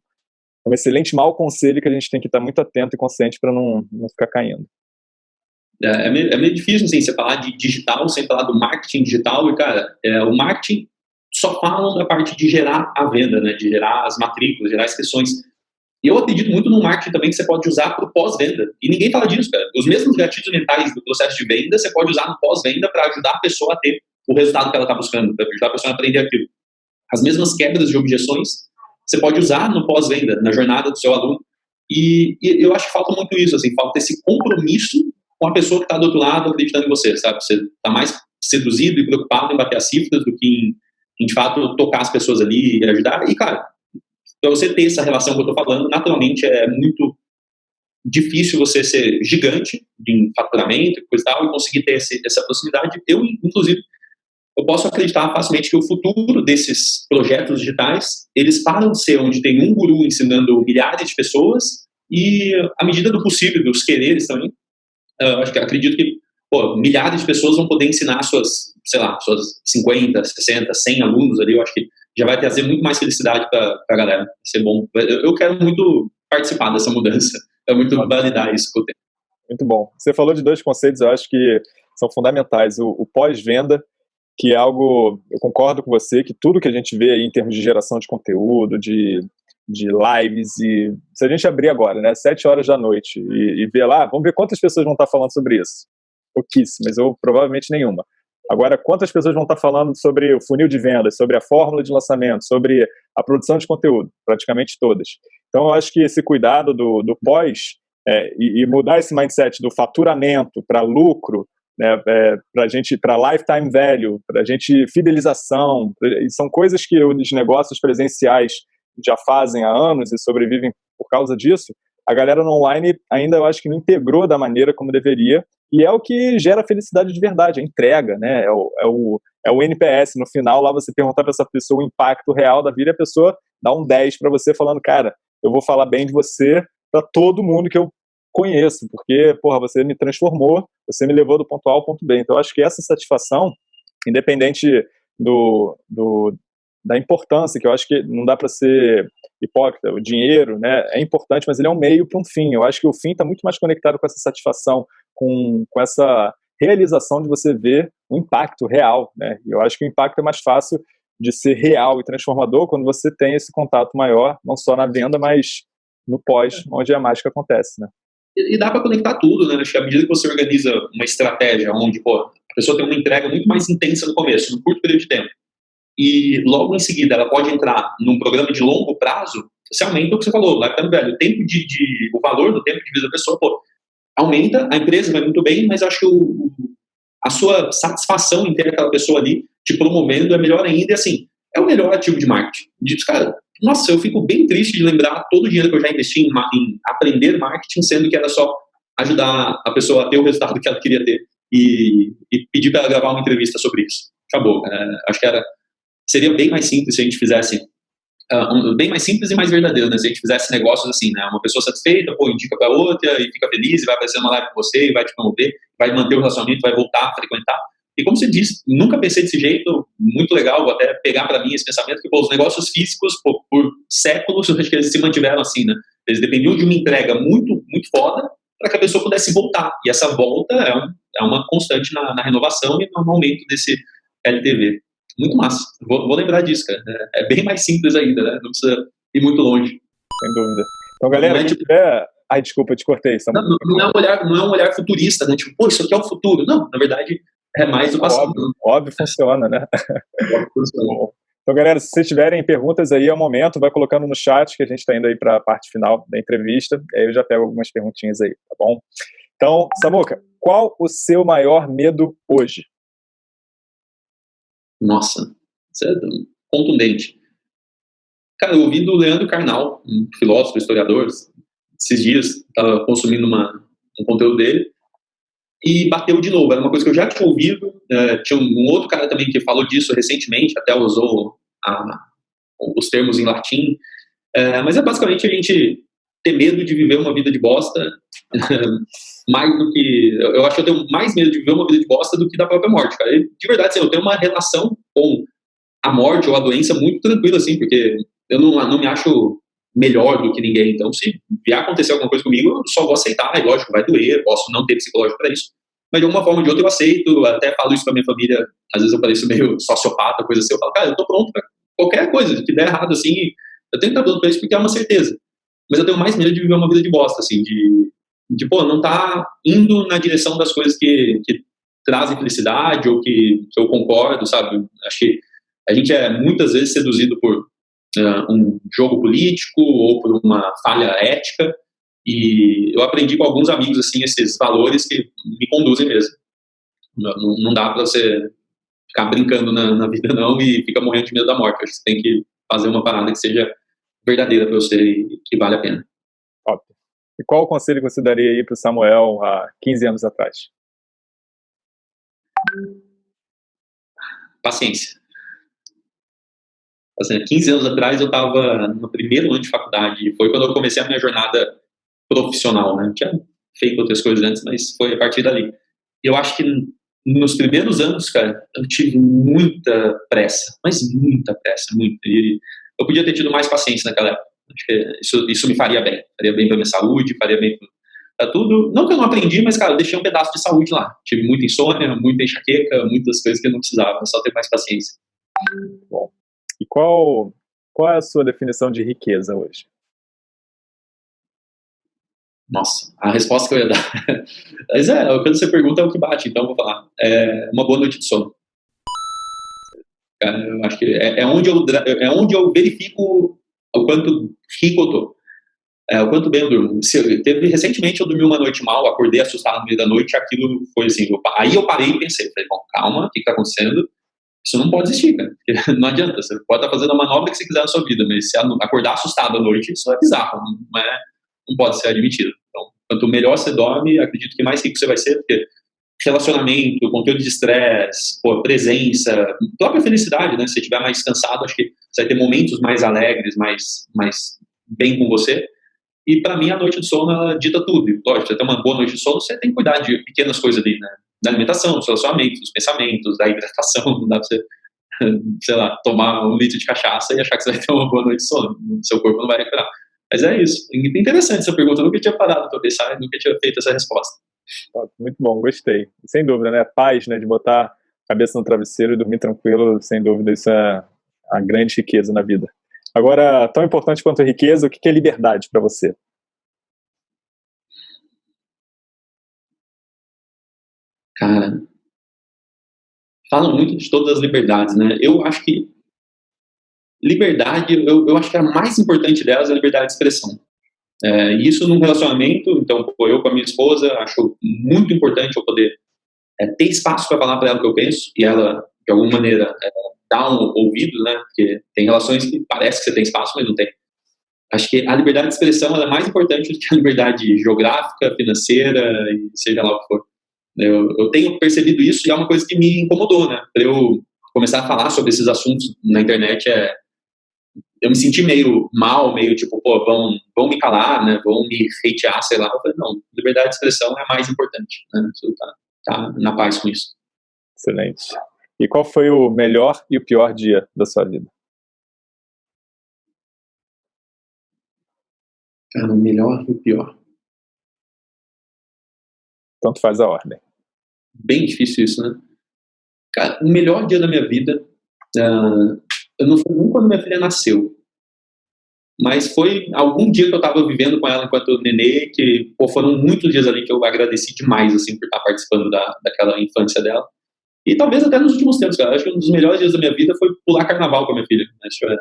um excelente mau conselho que a gente tem que estar muito atento e consciente para não, não ficar caindo. É, é, meio, é meio difícil, assim, você falar de digital sem falar do marketing digital, e, cara, é, o marketing só falam da parte de gerar a venda, né, de gerar as matrículas, gerar as sessões. E eu acredito muito no marketing também que você pode usar para o pós-venda. E ninguém fala disso, cara. Os mesmos gatilhos mentais do processo de venda, você pode usar no pós-venda para ajudar a pessoa a ter o resultado que ela está buscando, para ajudar a pessoa a aprender aquilo. As mesmas quebras de objeções, você pode usar no pós-venda, na jornada do seu aluno. E, e, eu acho que falta muito isso, assim, falta esse compromisso com a pessoa que está do outro lado acreditando em você, sabe? Você está mais seduzido e preocupado em bater as cifras do que em, em, de fato, tocar as pessoas ali e ajudar. E, cara, para você ter essa relação que eu estou falando, naturalmente é muito difícil você ser gigante em faturamento coisa e tal, e conseguir ter esse, essa proximidade. Eu, inclusive, eu posso acreditar facilmente que o futuro desses projetos digitais, eles param de ser onde tem um guru ensinando milhares de pessoas e, à medida do possível, dos quereres também, eu acho que acredito que pô, milhares de pessoas vão poder ensinar suas, sei lá, suas 50, 60, 100 alunos ali, eu acho que já vai trazer muito mais felicidade para a galera, vai ser bom. Eu, eu, quero muito participar dessa mudança, é muito validar isso que eu tenho. Muito bom. Você falou de dois conceitos, eu acho que são fundamentais. O, o pós-venda que é algo, eu concordo com você, que tudo que a gente vê aí em termos de geração de conteúdo, de, de lives, e se a gente abrir agora, né, sete horas da noite, e, e ver lá, vamos ver quantas pessoas vão estar falando sobre isso. Pouquíssimas, ou provavelmente nenhuma. Agora, quantas pessoas vão estar falando sobre o funil de vendas, sobre a fórmula de lançamento, sobre a produção de conteúdo? Praticamente todas. Então, eu acho que esse cuidado do, do pós é, e, e, mudar esse mindset do faturamento para lucro né, é, para gente, para lifetime value, para gente fidelização, são coisas que os negócios presenciais já fazem há anos e sobrevivem por causa disso. A galera no online ainda eu acho que não integrou da maneira como deveria e é o que gera felicidade de verdade, a entrega, né? É o, é o, é o NPS. No final, lá você perguntar para essa pessoa o impacto real da vida a pessoa dá um 10 para você, falando, cara, eu vou falar bem de você para todo mundo que eu conheço, porque, porra, você me transformou, você me levou do ponto A ao ponto B. Então, acho que essa satisfação, independente do, do da importância, que eu acho que não dá para ser hipócrita, o dinheiro né, é importante, mas ele é um meio para um fim. Eu acho que o fim está muito mais conectado com essa satisfação, com, com essa realização de você ver o impacto real. Né? E eu acho que o impacto é mais fácil de ser real e transformador quando você tem esse contato maior, não só na venda, mas no pós, onde a mágica acontece. Né? E, dá para conectar tudo, né? Acho que à medida que você organiza uma estratégia onde pô, a pessoa tem uma entrega muito mais intensa no começo, no curto período de tempo, e logo em seguida ela pode entrar num programa de longo prazo, você aumenta o que você falou, lá tá velho, o tempo de, de, o valor do tempo de vida da pessoa, pô, aumenta, a empresa vai muito bem, mas acho que o, a sua satisfação em ter aquela pessoa ali te promovendo é melhor ainda, e assim, é o melhor ativo de marketing. Diz, cara, nossa, eu fico bem triste de lembrar todo o dinheiro que eu já investi em, em aprender marketing, sendo que era só ajudar a pessoa a ter o resultado que ela queria ter e, e pedir para ela gravar uma entrevista sobre isso. Acabou. É, acho que era, seria bem mais simples se a gente fizesse um, bem mais simples e mais verdadeiro, né? Se a gente fizesse negócios assim, né? Uma pessoa satisfeita, pô, indica para outra e fica feliz, e vai aparecer uma live com você, e vai te promover, vai manter o relacionamento, vai voltar a frequentar. E como você disse, nunca pensei desse jeito, muito legal, vou até pegar para mim esse pensamento, que pô, os negócios físicos, pô, por séculos, acho que eles se mantiveram assim, né? Eles dependiam de uma entrega muito, muito foda para que a pessoa pudesse voltar. E essa volta é, um, é uma constante na, na, renovação e no aumento desse LTV. Muito massa. Vou, vou lembrar disso, cara. É, é, bem mais simples ainda, né? Não precisa ir muito longe. Sem dúvida. Então, galera, se tiver... Ai, desculpa, te cortei. Não, não, não, é um olhar, não é um olhar futurista, né? Tipo, pô, isso aqui é o futuro. Não, na verdade, é mais o passado. Óbvio, óbvio funciona, né? Óbvio funciona. Então, galera, se vocês tiverem perguntas aí, é o momento, vai colocando no chat, que a gente está indo aí para a parte final da entrevista, aí eu já pego algumas perguntinhas aí, tá bom? Então, Samuca, qual o seu maior medo hoje? Nossa, isso é contundente. Cara, eu ouvi do Leandro Carnal, um filósofo, historiador, esses dias, estava consumindo uma, um conteúdo dele, e bateu de novo. Era uma coisa que eu já tinha ouvido. Uh, tinha um, outro cara também que falou disso recentemente, até usou a, os termos em latim. Uh, mas é basicamente a gente ter medo de viver uma vida de bosta, mais do que. Eu acho que eu tenho mais medo de viver uma vida de bosta do que da própria morte, cara. E, de verdade, assim, eu tenho uma relação com a morte ou a doença muito tranquila, assim, porque eu não, não me acho melhor do que ninguém. Então, se vier acontecer alguma coisa comigo, eu só vou aceitar. E lógico, vai doer, posso não ter psicológico para isso. mas de alguma forma ou de outra eu aceito, até falo isso pra minha família, às vezes eu pareço meio sociopata, coisa assim, eu falo, cara, eu tô pronto pra qualquer coisa que der errado, assim, eu tenho que estar pronto pra isso porque é uma certeza. Mas eu tenho mais medo de viver uma vida de bosta, assim, de, de pô, não tá indo na direção das coisas que, que trazem felicidade ou que, que eu concordo, sabe? Acho que a gente é muitas vezes seduzido por uh, um jogo político ou por uma falha ética e eu aprendi com alguns amigos assim esses valores que me conduzem mesmo. Não, não dá para você ficar brincando na, na, vida não e fica morrendo de medo da morte. Acho que você tem que fazer uma parada que seja verdadeira para você e que vale a pena. Top. E qual o conselho que você daria aí para o Samuel há 15 anos atrás? Paciência. Assim, 15 anos atrás eu estava no primeiro ano de faculdade. Foi quando eu comecei a minha jornada profissional, né? Tinha feito outras coisas antes, mas foi a partir dali. Eu acho que nos primeiros anos, cara, eu tive muita pressa, mas muita pressa, muita. E eu podia ter tido mais paciência naquela época. Acho que isso, isso me faria bem. Faria bem para minha saúde, faria bem para tudo. Não que eu não aprendi, mas, cara, eu deixei um pedaço de saúde lá. Tive muita insônia, muita enxaqueca, muitas coisas que eu não precisava, só ter mais paciência. Bom, e qual, qual é a sua definição de riqueza hoje? Nossa, a resposta que eu ia dar. Mas é, quando você pergunta é o que bate, então eu vou falar. É uma boa noite de sono. Eu acho que é, é, onde eu, é onde eu verifico o quanto rico eu tô. É, o quanto bem eu durmo. Se, teve, recentemente eu dormi uma noite mal, acordei assustado no meio da noite, aquilo foi assim. Eu, aí eu parei e pensei, falei, bom, calma, o que está acontecendo? Isso não pode existir, cara. Não adianta. Você pode estar fazendo a manobra que você quiser na sua vida, mas se acordar assustado à noite, isso é bizarro. Não é, não pode ser admitido. Então, quanto melhor você dorme, acredito que mais rico você vai ser, porque relacionamento, conteúdo de estresse, presença, própria felicidade, né? Se você estiver mais cansado, acho que você vai ter momentos mais alegres, mais, mais bem com você. E para mim, a noite de sono, ela dita tudo. Lógico, você tem uma boa noite de sono, você tem que cuidar de pequenas coisas ali, né? Da alimentação, dos relacionamentos, dos pensamentos, da hidratação. Não dá pra você, sei lá, tomar um litro de cachaça e achar que você vai ter uma boa noite de sono. Seu corpo não vai recuperar. Mas é isso. Interessante essa pergunta. Eu nunca tinha parado para pensar, nunca tinha feito essa resposta. Muito bom, gostei. Sem dúvida, né? Paz, né? De botar a cabeça no travesseiro e dormir tranquilo, sem dúvida, isso é a grande riqueza na vida. Agora, tão importante quanto a riqueza, o que é liberdade para você? Cara, falam muito de todas as liberdades, né? Eu acho que liberdade, eu, eu acho que a mais importante delas é a liberdade de expressão. É, isso num relacionamento, então, eu com a minha esposa, acho muito importante eu poder é, ter espaço para falar para ela o que eu penso e ela, de alguma maneira, é, dar um ouvido, né? Porque tem relações que parece que você tem espaço, mas não tem. Acho que a liberdade de expressão é mais importante do que a liberdade geográfica, financeira e seja lá o que for. Eu, eu tenho percebido isso e é uma coisa que me incomodou, né? Para eu começar a falar sobre esses assuntos na internet é eu me senti meio mal, meio tipo, pô, vão, vão me calar, né, vão me hatear, sei lá. Eu falei, não, liberdade de expressão é mais importante, né, você tá, tá na paz com isso. Excelente. E qual foi o melhor e o pior dia da sua vida? Cara, o melhor e o pior. Tanto faz a ordem. Bem difícil isso, né? Cara, o melhor dia da minha vida uh, eu não foi nem quando minha filha nasceu. Mas foi algum dia que eu estava vivendo com ela enquanto nenê, que pô, foram muitos dias ali que eu agradeci demais, assim, por estar participando da, daquela infância dela. E talvez até nos últimos tempos, cara. Acho que um dos melhores dias da minha vida foi pular carnaval com a minha filha. Acho, é,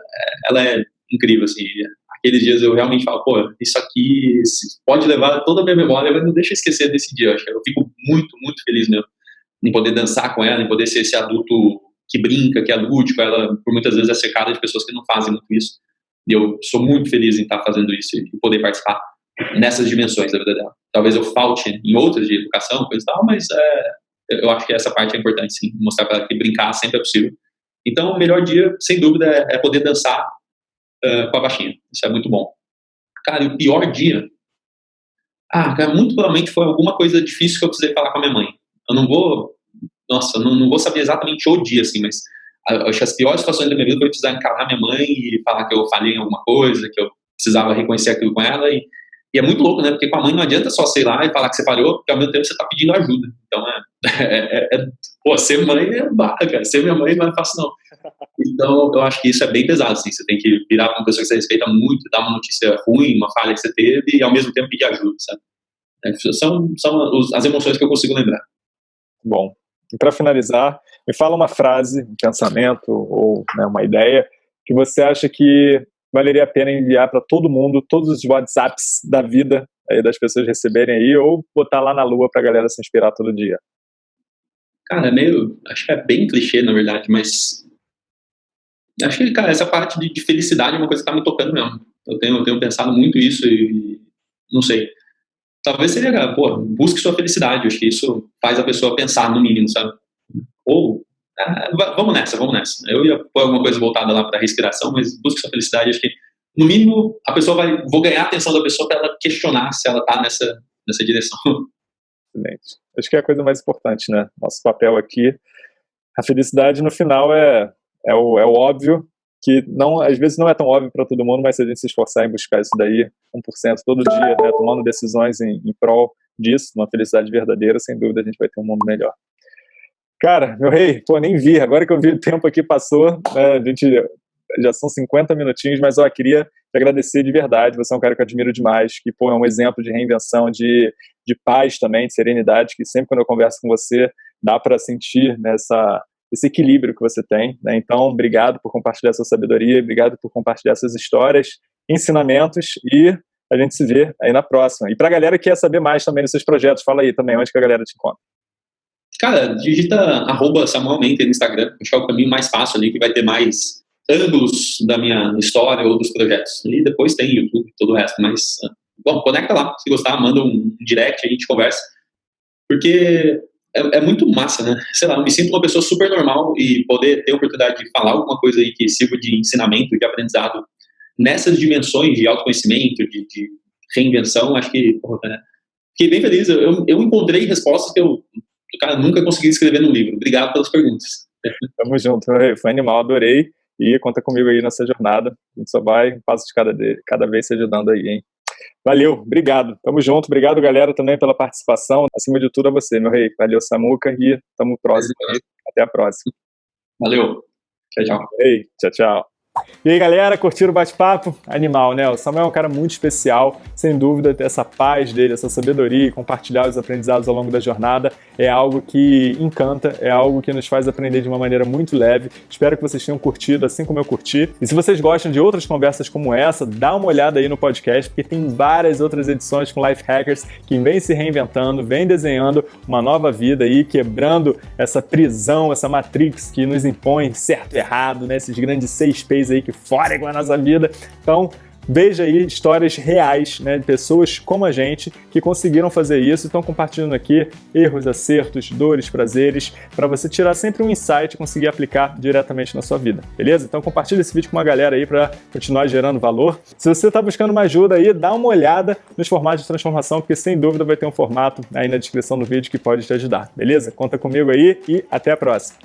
ela é incrível, assim. Aqueles dias eu realmente falo, pô, isso aqui pode levar toda a minha memória, mas não deixa eu esquecer desse dia. Acho eu fico muito, muito feliz mesmo em poder dançar com ela, em poder ser esse adulto que brinca, que é lúdico, ela por muitas vezes é secada de pessoas que não fazem muito isso. E eu sou muito feliz em estar fazendo isso e poder participar nessas dimensões da vida dela. Talvez eu falte em outras de educação, coisa e tal, mas é, eu acho que essa parte é importante, sim, mostrar para ela que brincar sempre é possível. Então, o melhor dia, sem dúvida, é, é poder dançar uh, com a baixinha. Isso é muito bom. Cara, e o pior dia? Ah, cara, muito provavelmente foi alguma coisa difícil que eu precisei falar com a minha mãe. Eu não vou nossa, não, não vou saber exatamente o dia, assim, mas acho que as piores situações da minha vida foi precisar encarar minha mãe e falar que eu falhei em alguma coisa, que eu precisava reconhecer aquilo com ela e, E é muito louco, né? Porque com a mãe não adianta só sei lá e falar que você falhou, porque ao mesmo tempo você tá pedindo ajuda. Então, é, é, é, é pô, ser mãe é barra, cara. Ser minha mãe não é fácil, não. Então, eu acho que isso é bem pesado, assim. Você tem que virar uma pessoa que você respeita muito, dar uma notícia ruim, uma falha que você teve e ao mesmo tempo pedir ajuda, sabe? É, são, são as emoções que eu consigo lembrar. Bom, e para finalizar, me fala uma frase, um pensamento ou né, uma ideia que você acha que valeria a pena enviar para todo mundo, todos os WhatsApps da vida aí das pessoas receberem aí, ou botar lá na lua para a galera se inspirar todo dia? Cara, é meio. Acho que é bem clichê, na verdade, mas. Acho que, cara, essa parte de, de felicidade é uma coisa que está me tocando mesmo. Eu tenho, eu tenho pensado muito isso e. Não sei. Talvez seria, pô, busque sua felicidade. Acho que isso faz a pessoa pensar, no mínimo, sabe? Ou ah, vamos nessa, vamos nessa. Eu ia pôr alguma coisa voltada lá para respiração, mas busque sua felicidade. Acho que, no mínimo, a pessoa vai. Vou ganhar a atenção da pessoa para ela questionar se ela está nessa, nessa direção. Excelente. Acho que é a coisa mais importante, né? Nosso papel aqui. A felicidade, no final, é, é, o, é o óbvio, que não, às vezes não é tão óbvio para todo mundo, mas se a gente se esforçar em buscar isso daí, 1% todo dia, né, tomando decisões em, em prol disso, uma felicidade verdadeira, sem dúvida a gente vai ter um mundo melhor. Cara, meu rei, pô, nem vi. Agora que eu vi o tempo aqui passou, né, a gente já são 50 minutinhos, mas eu queria te agradecer de verdade. Você é um cara que eu admiro demais, que pô, é um exemplo de reinvenção, de, de paz também, de serenidade, que sempre quando eu converso com você, dá para sentir nessa esse equilíbrio que você tem. Né? Então, obrigado por compartilhar sua sabedoria, obrigado por compartilhar suas histórias, ensinamentos e a gente se vê aí na próxima. E para a galera que quer saber mais também dos seus projetos, fala aí também onde que a galera te encontra. Cara, digita arroba Samuel no Instagram, que é o caminho mais fácil ali, que vai ter mais ângulos da minha história ou dos projetos. E depois tem YouTube e todo o resto, mas, bom, conecta lá, se gostar, manda um direct, a gente conversa, porque é, é, muito massa, né? Sei lá, eu me sinto uma pessoa super normal e poder ter a oportunidade de falar alguma coisa aí que sirva de ensinamento, de aprendizado nessas dimensões de autoconhecimento, de, de reinvenção, acho que, porra, né? Fiquei bem feliz, eu, eu encontrei respostas que eu cara, nunca consegui escrever no livro. Obrigado pelas perguntas. Tamo junto, foi animal, adorei. E conta comigo aí nessa jornada. A gente só vai um passo de cada, de, cada vez se ajudando aí, hein? Valeu, obrigado. Tamo junto. Obrigado, galera, também pela participação. Acima de tudo, a você, meu rei. Valeu, Samuca. E tamo próximo aí. Até a próxima. Valeu. Tchau, tchau. Ei, tchau, tchau. E aí galera, curtiram o bate-papo? Animal, né? O Samuel é um cara muito especial, sem dúvida, ter essa paz dele, essa sabedoria e compartilhar os aprendizados ao longo da jornada é algo que encanta, é algo que nos faz aprender de uma maneira muito leve. Espero que vocês tenham curtido, assim como eu curti. E se vocês gostam de outras conversas como essa, dá uma olhada aí no podcast, porque tem várias outras edições com Life Hackers que vem se reinventando, vem desenhando uma nova vida aí, quebrando essa prisão, essa matrix que nos impõe certo e errado, né? Esses grandes seis P's aí que fora com a nossa vida. Então, Veja aí histórias reais né, de pessoas como a gente que conseguiram fazer isso estão compartilhando aqui erros, acertos, dores, prazeres, para você tirar sempre um insight e conseguir aplicar diretamente na sua vida, beleza? Então compartilha esse vídeo com uma galera aí para continuar gerando valor. Se você está buscando uma ajuda aí, dá uma olhada nos formatos de transformação, porque sem dúvida vai ter um formato aí na descrição do vídeo que pode te ajudar, beleza? Conta comigo aí e até a próxima!